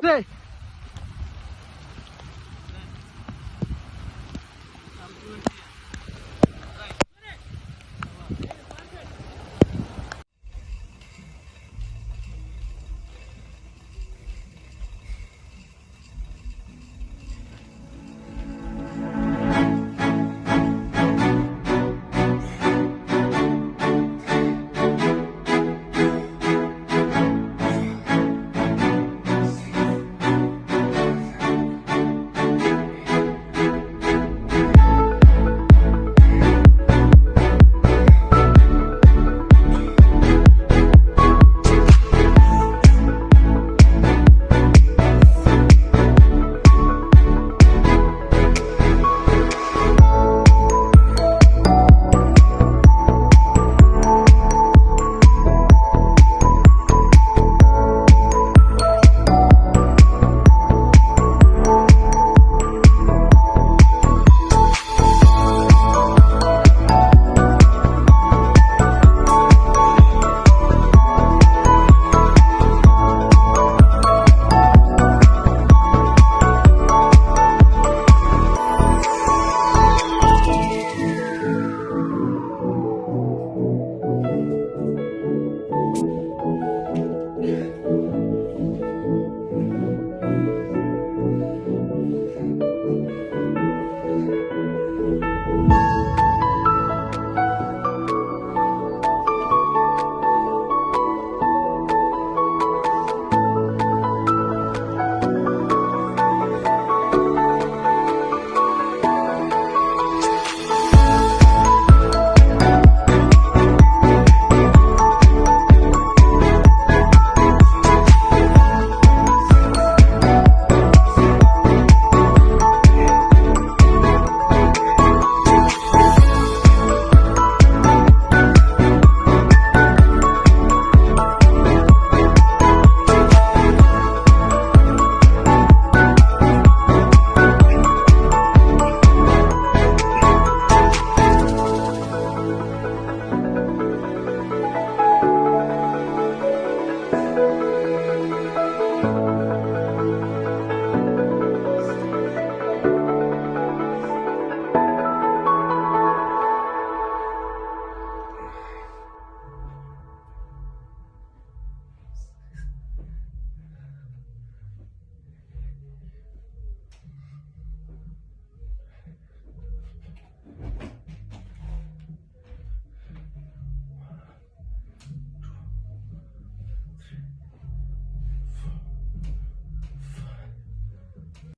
对